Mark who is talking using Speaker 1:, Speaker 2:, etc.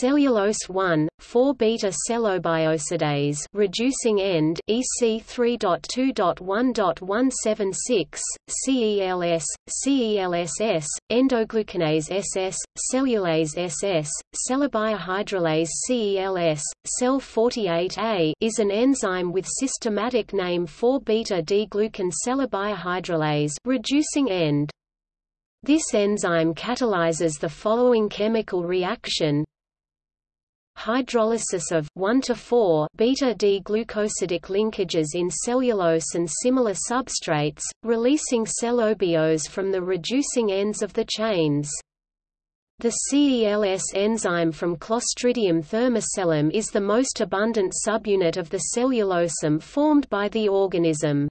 Speaker 1: cellulose 1, 4-beta cellobiosidase reducing end EC 3.2.1.176, CELS, CELSS, endoglucanase SS, cellulase SS, cellobiohydrolase CELS, Cel48A is an enzyme with systematic name 4-beta D-glucan cellobiohydrolase reducing end. This enzyme catalyzes the following chemical reaction hydrolysis of 1 to 4 beta D-glucosidic linkages in cellulose and similar substrates, releasing cellobiose from the reducing ends of the chains. The CELS enzyme from Clostridium thermocellum is the most abundant subunit of the cellulosome formed by the organism.